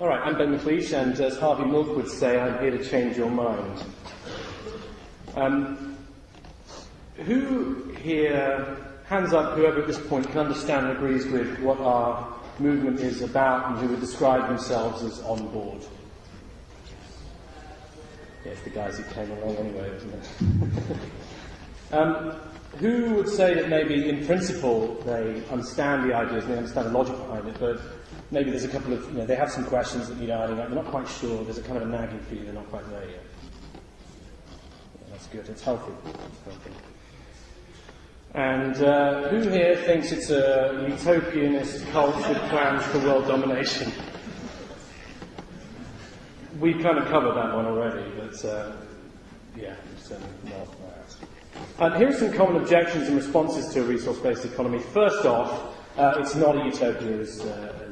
All right, I'm Ben McLeish, and as Harvey Milk would say, I'm here to change your mind. Um, who here, hands up, whoever at this point can understand and agrees with what our movement is about and who would describe themselves as on board? Yeah, the guys who came along anyway, isn't it? um, who would say that maybe in principle they understand the ideas and they understand the logic behind it, but maybe there's a couple of, you know, they have some questions that need ironing out, they're not quite sure, there's a kind of a nagging feeling they're not quite there yet. Yeah, that's good, it's healthy. It's healthy. And uh, who here thinks it's a utopianist cult with plans for world domination? We've kind of covered that one already, but uh, yeah, it's um, not that. Uh, here are some common objections and responses to a resource-based economy. First off, uh, it's not a utopia, as, uh,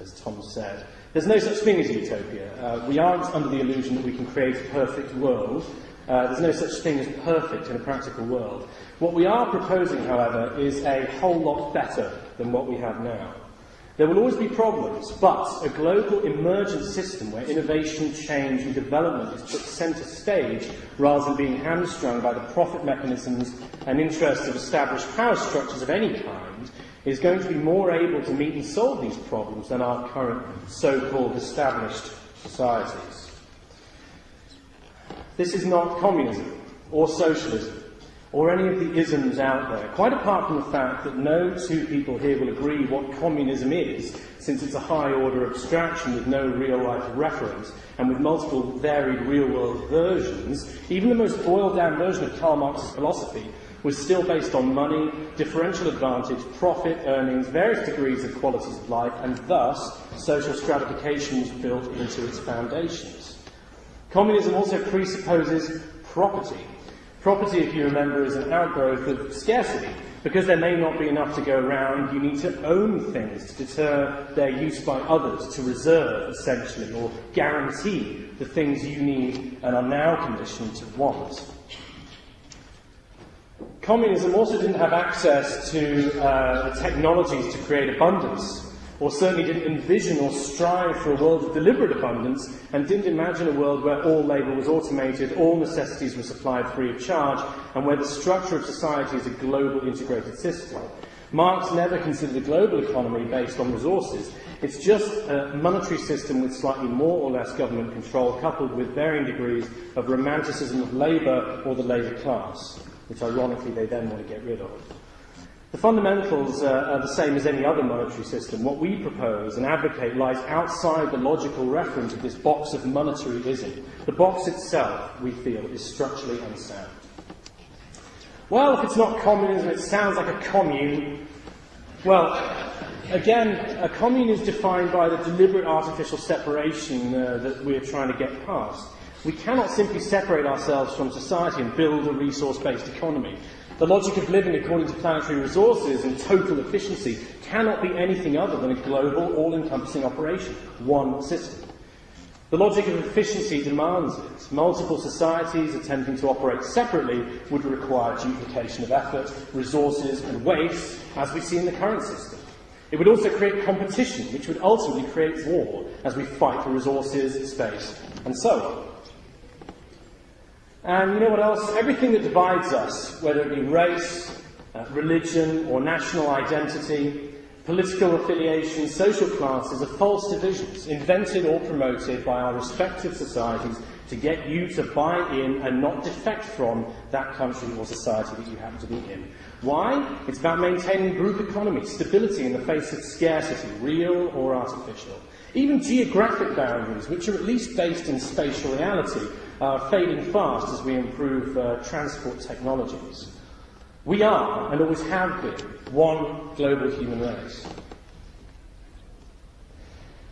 as, Tom said. There's no such thing as utopia. Uh, we aren't under the illusion that we can create a perfect world. Uh, there's no such thing as perfect in a practical world. What we are proposing, however, is a whole lot better than what we have now. There will always be problems, but a global emergent system where innovation, change, and development is put centre stage rather than being hamstrung by the profit mechanisms and interests of established power structures of any kind is going to be more able to meet and solve these problems than our current so-called established societies. This is not communism or socialism or any of the isms out there, quite apart from the fact that no two people here will agree what communism is, since it's a high order abstraction with no real life reference and with multiple varied real world versions, even the most boiled down version of Karl Marx's philosophy was still based on money, differential advantage, profit, earnings, various degrees of qualities of life, and thus social stratification was built into its foundations. Communism also presupposes property, Property, if you remember, is an outgrowth of scarcity. Because there may not be enough to go around, you need to own things to deter their use by others, to reserve, essentially, or guarantee the things you need and are now conditioned to want. Communism also didn't have access to uh, technologies to create abundance or certainly didn't envision or strive for a world of deliberate abundance, and didn't imagine a world where all labour was automated, all necessities were supplied free of charge, and where the structure of society is a global integrated system. Marx never considered a global economy based on resources. It's just a monetary system with slightly more or less government control, coupled with varying degrees of romanticism of labour or the labour class, which ironically they then want to get rid of. The fundamentals uh, are the same as any other monetary system. What we propose and advocate lies outside the logical reference of this box of monetaryism. The box itself, we feel, is structurally unsound. Well, if it's not communism, it sounds like a commune. Well, again, a commune is defined by the deliberate artificial separation uh, that we're trying to get past. We cannot simply separate ourselves from society and build a resource based economy. The logic of living according to planetary resources and total efficiency cannot be anything other than a global, all encompassing operation, one system. The logic of efficiency demands it. Multiple societies attempting to operate separately would require duplication of effort, resources, and waste, as we see in the current system. It would also create competition, which would ultimately create war, as we fight for resources, space, and so on. And you know what else? Everything that divides us, whether it be race, uh, religion, or national identity, political affiliation, social classes, are false divisions invented or promoted by our respective societies to get you to buy in and not defect from that country or society that you happen to be in. Why? It's about maintaining group economy, stability in the face of scarcity, real or artificial. Even geographic boundaries, which are at least based in spatial reality, are fading fast as we improve uh, transport technologies. We are, and always have been, one global human race.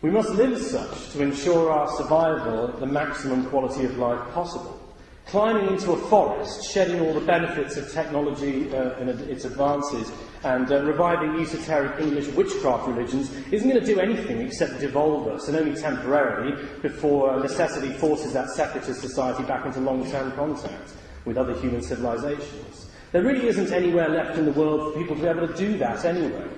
We must live as such to ensure our survival at the maximum quality of life possible climbing into a forest, shedding all the benefits of technology uh, and its advances, and uh, reviving esoteric English witchcraft religions isn't going to do anything except devolve us, and only temporarily, before necessity forces that separatist society back into long-term contact with other human civilizations. There really isn't anywhere left in the world for people to be able to do that anyway.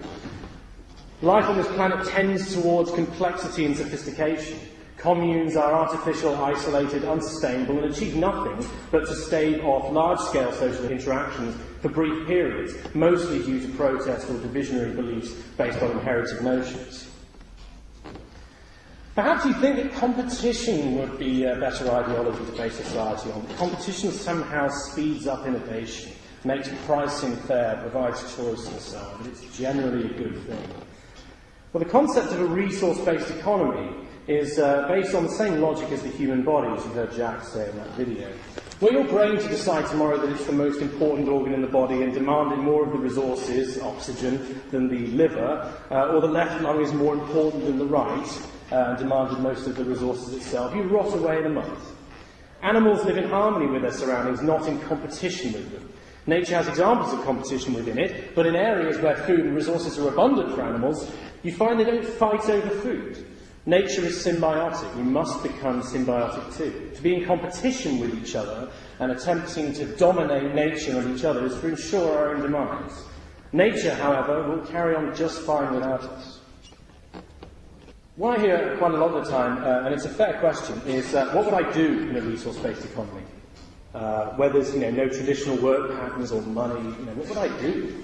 Life on this planet tends towards complexity and sophistication. Communes are artificial, isolated, unsustainable, and achieve nothing but to stave off large scale social interactions for brief periods, mostly due to protest or divisionary beliefs based on inherited notions. Perhaps you think that competition would be a better ideology to base society on. Competition somehow speeds up innovation, makes pricing fair, provides choice and so on, but it's generally a good thing. Well, the concept of a resource based economy is uh, based on the same logic as the human body, as you heard Jack say in that video. Were your brain to decide tomorrow that it's the most important organ in the body and demanded more of the resources, oxygen, than the liver, uh, or the left lung is more important than the right, uh, and demanded most of the resources itself, you rot away in a month. Animals live in harmony with their surroundings, not in competition with them. Nature has examples of competition within it, but in areas where food and resources are abundant for animals, you find they don't fight over food. Nature is symbiotic. We must become symbiotic too. To be in competition with each other and attempting to dominate nature and each other is to ensure our own demise. Nature, however, will carry on just fine without us. What I hear quite a lot of the time, uh, and it's a fair question, is uh, what would I do in a resource-based economy? Uh, where there's you know, no traditional work patterns or money, you know, what would I do?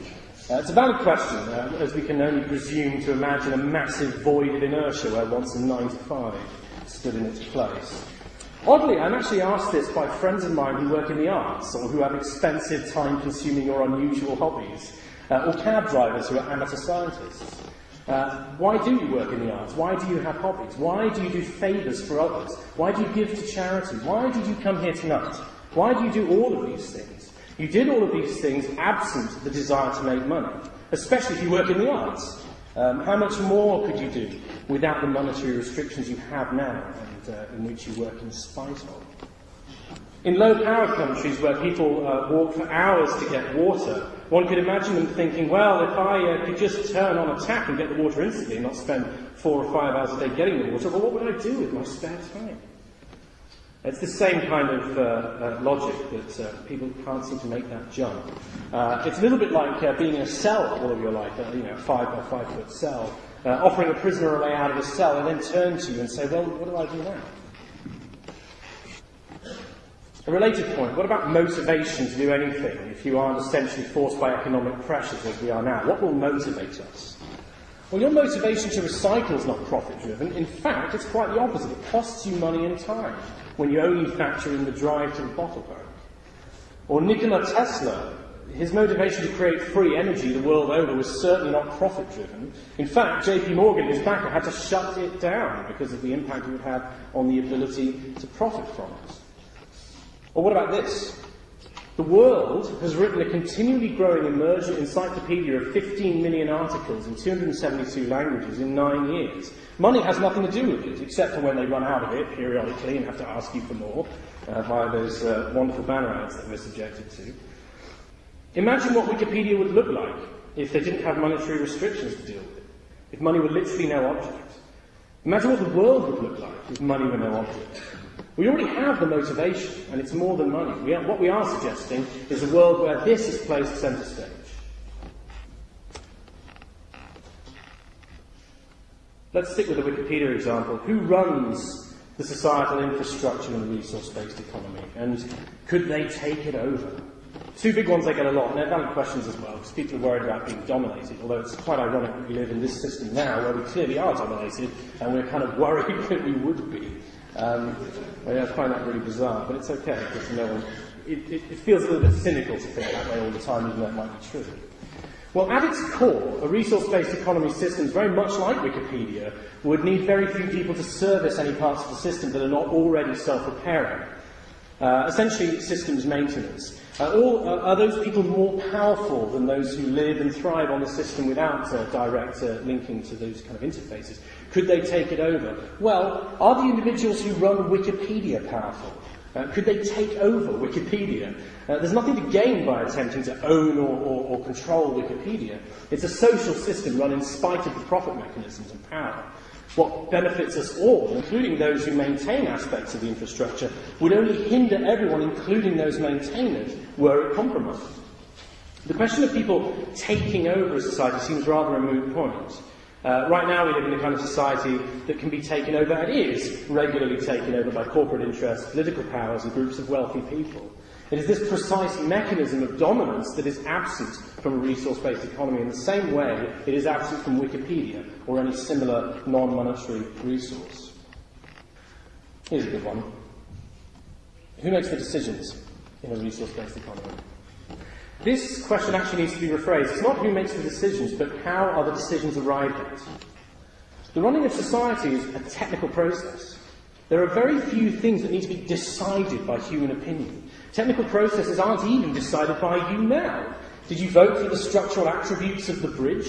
Uh, it's a valid question, uh, as we can only presume to imagine a massive void of inertia where once a 9 to 5 stood in its place. Oddly, I'm actually asked this by friends of mine who work in the arts or who have expensive, time consuming, or unusual hobbies, uh, or cab drivers who are amateur scientists. Uh, why do you work in the arts? Why do you have hobbies? Why do you do favours for others? Why do you give to charity? Why did you come here tonight? Why do you do all of these things? You did all of these things absent the desire to make money, especially if you work in the arts. Um, how much more could you do without the monetary restrictions you have now and uh, in which you work in spite of? In low power countries where people uh, walk for hours to get water, one could imagine them thinking, well, if I uh, could just turn on a tap and get the water instantly and not spend four or five hours a day getting the water, well, what would I do with my spare time? It's the same kind of uh, uh, logic that uh, people can't seem to make that jump. Uh, it's a little bit like uh, being in a cell all of your life, uh, you know, a five by five foot cell, offering a prisoner a way out of a cell and then turn to you and say, well, what do I do now? A related point, what about motivation to do anything if you aren't essentially forced by economic pressures as we are now? What will motivate us? Well, your motivation to recycle is not profit driven. In fact, it's quite the opposite. It costs you money and time when you only factor in the drive to the bottle park. Or Nikola Tesla, his motivation to create free energy the world over was certainly not profit driven. In fact, JP Morgan, his backer, had to shut it down because of the impact it would have on the ability to profit from it. Or what about this? The world has written a continually growing emergent encyclopedia of 15 million articles in 272 languages in nine years. Money has nothing to do with it, except for when they run out of it periodically and have to ask you for more uh, via those uh, wonderful banner ads that we're subjected to. Imagine what Wikipedia would look like if they didn't have monetary restrictions to deal with it, if money were literally no object. Imagine what the world would look like if money were no object. We already have the motivation, and it's more than money. We are, what we are suggesting is a world where this is placed centre stage. Let's stick with the Wikipedia example. Who runs the societal infrastructure in the resource-based economy, and could they take it over? Two big ones they get a lot, and they're valid questions as well, because people are worried about being dominated, although it's quite ironic that we live in this system now where we clearly are dominated, and we're kind of worried that we would be. Um, I find that really bizarre, but it's okay because no one. It, it, it, feels a little bit cynical to think that way all the time, even though it might be true. Well, at its core, a resource-based economy system, very much like Wikipedia, would need very few people to service any parts of the system that are not already self-repairing. Uh, essentially, systems maintenance. Uh, all, uh, are those people more powerful than those who live and thrive on the system without uh, direct uh, linking to those kind of interfaces? Could they take it over? Well, are the individuals who run Wikipedia powerful? Uh, could they take over Wikipedia? Uh, there's nothing to gain by attempting to own or, or, or control Wikipedia. It's a social system run in spite of the profit mechanisms and power. What benefits us all, including those who maintain aspects of the infrastructure, would only hinder everyone, including those maintainers, were it compromised. The question of people taking over a society seems rather a moot point. Uh, right now, we live in a kind of society that can be taken over, and is regularly taken over by corporate interests, political powers, and groups of wealthy people. It is this precise mechanism of dominance that is absent from a resource-based economy in the same way it is absent from Wikipedia or any similar non-monetary resource. Here's a good one. Who makes the decisions in a resource-based economy? This question actually needs to be rephrased. It's not who makes the decisions, but how are the decisions arrived at. The running of society is a technical process. There are very few things that need to be decided by human opinion. Technical processes aren't even decided by you now. Did you vote for the structural attributes of the bridge?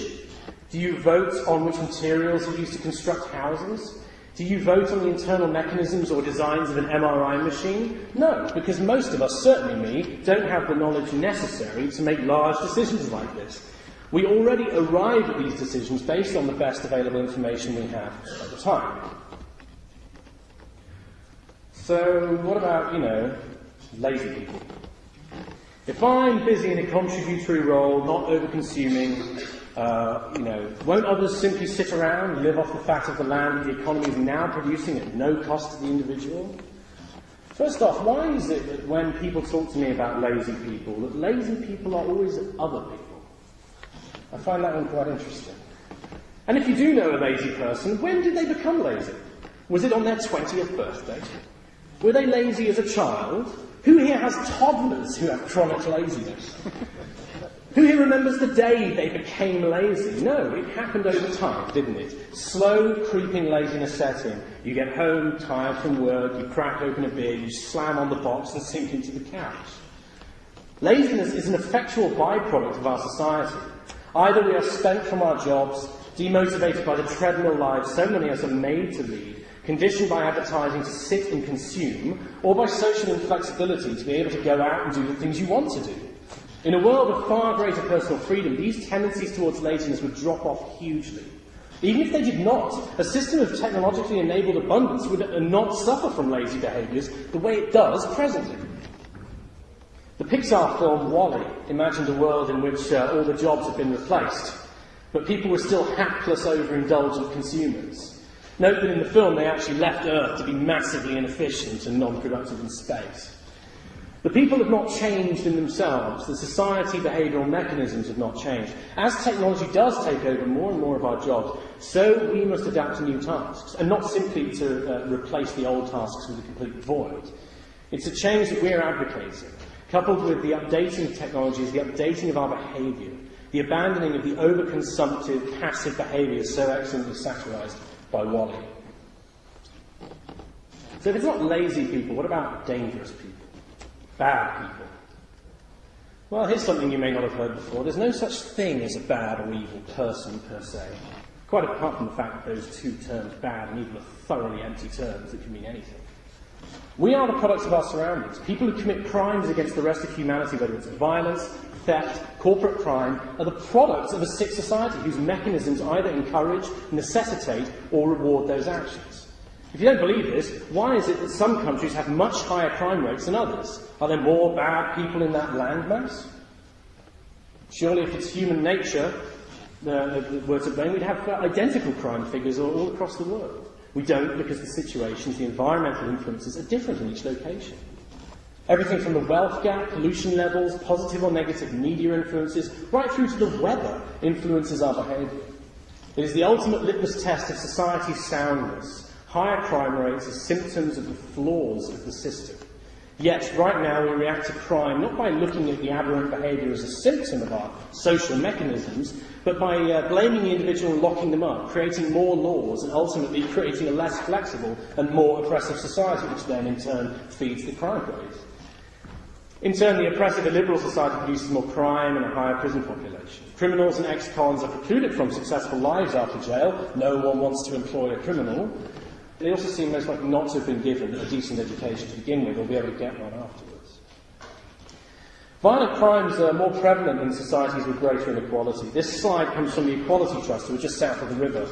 Do you vote on which materials are used to construct houses? Do you vote on the internal mechanisms or designs of an MRI machine? No, because most of us, certainly me, don't have the knowledge necessary to make large decisions like this. We already arrive at these decisions based on the best available information we have at the time. So, what about, you know, lazy people? If I'm busy in a contributory role, not over consuming, uh, you know, won't others simply sit around live off the fat of the land that the economy is now producing at no cost to the individual? First off, why is it that when people talk to me about lazy people, that lazy people are always other people? I find that one quite interesting. And if you do know a lazy person, when did they become lazy? Was it on their 20th birthday? Were they lazy as a child? Who here has toddlers who have chronic laziness? Who here remembers the day they became lazy? No, it happened over time, didn't it? Slow, creeping laziness set in. You get home, tired from work, you crack open a beer, you slam on the box and sink into the couch. Laziness is an effectual byproduct of our society. Either we are spent from our jobs, demotivated by the treadmill lives so many of us are made to lead, conditioned by advertising to sit and consume, or by social inflexibility to be able to go out and do the things you want to do. In a world of far greater personal freedom, these tendencies towards laziness would drop off hugely. Even if they did not, a system of technologically enabled abundance would not suffer from lazy behaviours the way it does presently. The Pixar film Wall-E imagined a world in which uh, all the jobs had been replaced, but people were still hapless, overindulgent consumers. Note that in the film they actually left Earth to be massively inefficient and non-productive in space. The people have not changed in themselves. The society behavioural mechanisms have not changed. As technology does take over more and more of our jobs, so we must adapt to new tasks, and not simply to uh, replace the old tasks with a complete void. It's a change that we're advocating, coupled with the updating of technologies, the updating of our behaviour, the abandoning of the overconsumptive, passive behaviours so excellently satirised by Wall-E. So if it's not lazy people, what about dangerous people? bad people. Well, here's something you may not have heard before. There's no such thing as a bad or evil person per se. Quite apart from the fact that those two terms, bad and evil, are thoroughly empty terms that can mean anything. We are the products of our surroundings. People who commit crimes against the rest of humanity, whether it's violence, theft, corporate crime, are the products of a sick society whose mechanisms either encourage, necessitate, or reward those actions. If you don't believe this, why is it that some countries have much higher crime rates than others? Are there more bad people in that landmass? Surely, if it's human nature uh, that were to blame, we'd have identical crime figures all across the world. We don't because the situations, the environmental influences are different in each location. Everything from the wealth gap, pollution levels, positive or negative media influences, right through to the weather influences our behaviour. It is the ultimate litmus test of society's soundness Higher crime rates are symptoms of the flaws of the system. Yet, right now, we react to crime not by looking at the aberrant behaviour as a symptom of our social mechanisms, but by uh, blaming the individual and locking them up, creating more laws, and ultimately creating a less flexible and more oppressive society, which then in turn feeds the crime rate. In turn, the oppressive illiberal society produces more crime and a higher prison population. Criminals and ex-cons are precluded from successful lives after jail. No one wants to employ a criminal. They also seem most likely not to have been given a decent education to begin with or be able to get one afterwards. Violent crimes are more prevalent in societies with greater inequality. This slide comes from the Equality Trust, which is just south of the river.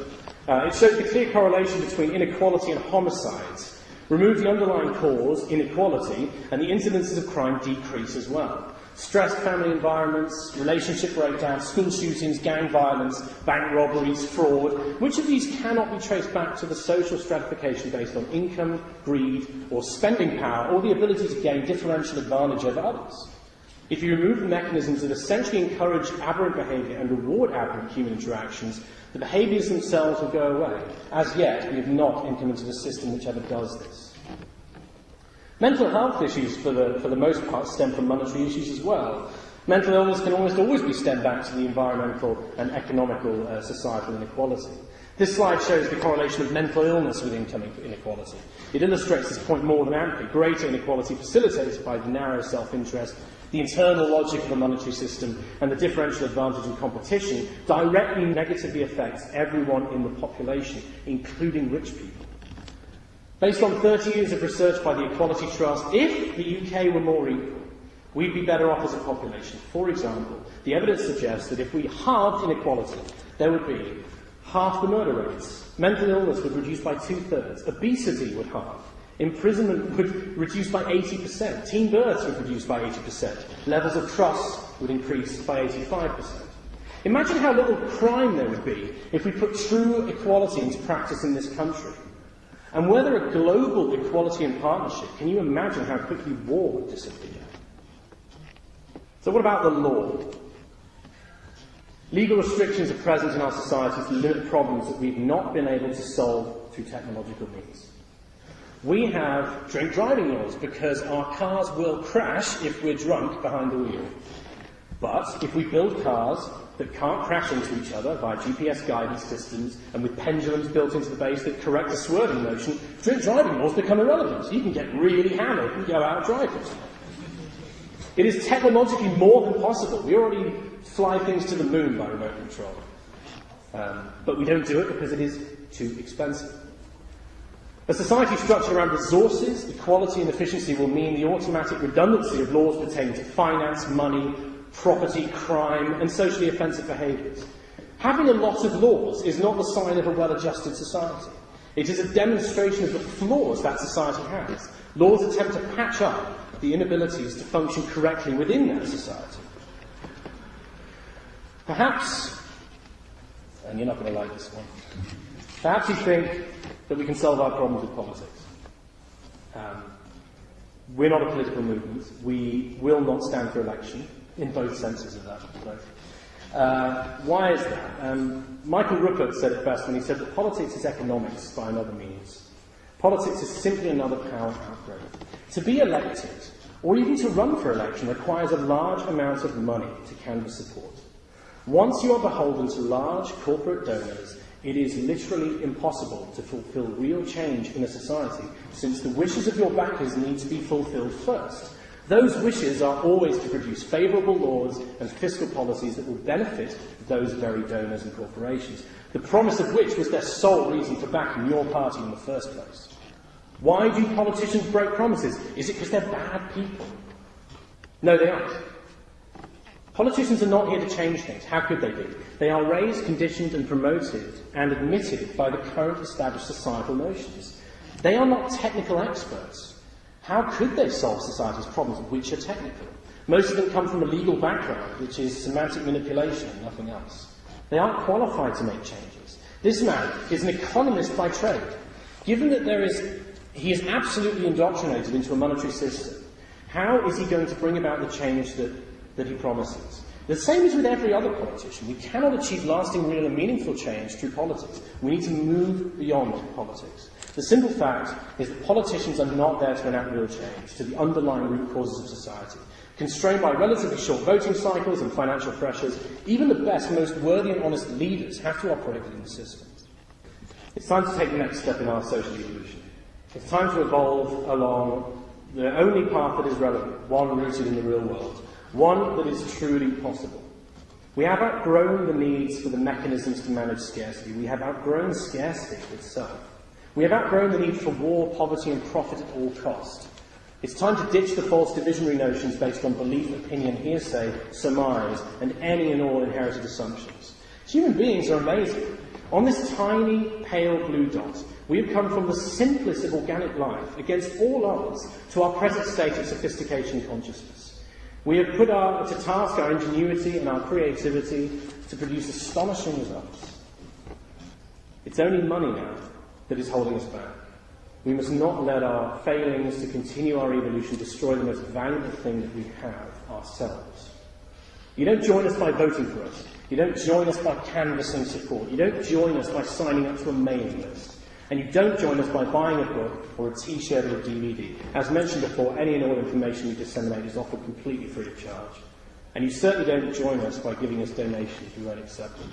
Uh, it shows the clear correlation between inequality and homicides. Remove the underlying cause, inequality, and the incidences of crime decrease as well. Stressed family environments, relationship breakdown, school shootings, gang violence, bank robberies, fraud. Which of these cannot be traced back to the social stratification based on income, greed, or spending power, or the ability to gain differential advantage over others? If you remove the mechanisms that essentially encourage aberrant behaviour and reward aberrant human interactions, the behaviours themselves will go away. As yet, we have not implemented a system which ever does this. Mental health issues, for the, for the most part, stem from monetary issues as well. Mental illness can almost always be stemmed back to the environmental and economical uh, societal inequality. This slide shows the correlation of mental illness with income inequality. It illustrates this point more than amply. Greater inequality facilitated by the narrow self-interest, the internal logic of the monetary system, and the differential advantage in competition directly negatively affects everyone in the population, including rich people. Based on 30 years of research by the Equality Trust, if the UK were more equal, we'd be better off as a population. For example, the evidence suggests that if we halved inequality, there would be half the murder rates, mental illness would reduce by two thirds, obesity would halve, imprisonment would reduce by 80%, teen births would reduce by 80%, levels of trust would increase by 85%. Imagine how little crime there would be if we put true equality into practice in this country. And were there a global equality and partnership, can you imagine how quickly war would disappear? So, what about the law? Legal restrictions are present in our society to limit problems that we've not been able to solve through technological means. We have drink driving laws because our cars will crash if we're drunk behind the wheel. But if we build cars that can't crash into each other via GPS guidance systems and with pendulums built into the base that correct the swerving motion, drink driving laws become irrelevant. You can get really hammered and go out driving. It is technologically more than possible. We already fly things to the moon by remote control. Um, but we don't do it because it is too expensive. A society structured around resources, equality, and efficiency will mean the automatic redundancy of laws pertaining to finance, money, property, crime, and socially offensive behaviours. Having a lot of laws is not the sign of a well adjusted society. It is a demonstration of the flaws that society has. Laws attempt to patch up the inabilities to function correctly within that society. Perhaps, and you're not going to like this one, perhaps you think that we can solve our problems with politics. Um, we're not a political movement. We will not stand for election in both senses of that. Uh, why is that? Um, Michael Ruppert said it best when he said that politics is economics by another means. Politics is simply another power outgrowth. To be elected, or even to run for election, requires a large amount of money to canvass support. Once you are beholden to large corporate donors, it is literally impossible to fulfill real change in a society, since the wishes of your backers need to be fulfilled first. Those wishes are always to produce favourable laws and fiscal policies that will benefit those very donors and corporations, the promise of which was their sole reason for backing your party in the first place. Why do politicians break promises? Is it because they're bad people? No, they aren't. Politicians are not here to change things. How could they be? They are raised, conditioned, and promoted and admitted by the current established societal notions. They are not technical experts. How could they solve society's problems, which are technical? Most of them come from a legal background, which is semantic manipulation and nothing else. They aren't qualified to make changes. This man is an economist by trade. Given that there is, he is absolutely indoctrinated into a monetary system, how is he going to bring about the change that, that he promises? The same is with every other politician. We cannot achieve lasting, real, and meaningful change through politics. We need to move beyond politics. The simple fact is that politicians are not there to enact real change to the underlying root causes of society. Constrained by relatively short voting cycles and financial pressures, even the best, most worthy and honest leaders have to operate within the system. It's time to take the next step in our social evolution. It's time to evolve along the only path that is relevant, one rooted in the real world, one that is truly possible. We have outgrown the needs for the mechanisms to manage scarcity. We have outgrown scarcity itself. We have outgrown the need for war, poverty, and profit at all cost. It's time to ditch the false divisionary notions based on belief, opinion, hearsay, surmise, and any and all inherited assumptions. Human beings are amazing. On this tiny, pale blue dot, we have come from the simplest of organic life, against all odds, to our present state of sophistication consciousness. We have put our, to task our ingenuity and our creativity to produce astonishing results. It's only money now that is holding us back. We must not let our failings to continue our evolution destroy the most valuable thing that we have, ourselves. You don't join us by voting for us. You don't join us by canvassing support. You don't join us by signing up to a mailing list. And you don't join us by buying a book or a t-shirt or a DVD. As mentioned before, any and all information we disseminate is offered completely free of charge. And you certainly don't join us by giving us donations. We won't accept them.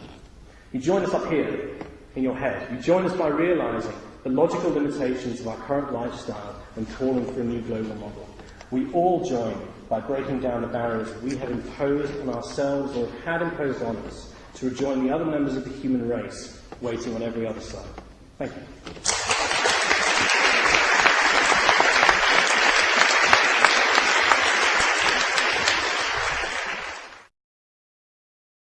You join us up here, in your head. You join us by realizing the logical limitations of our current lifestyle and calling for a new global model. We all join by breaking down the barriers we have imposed on ourselves or had imposed on us to rejoin the other members of the human race waiting on every other side. はい。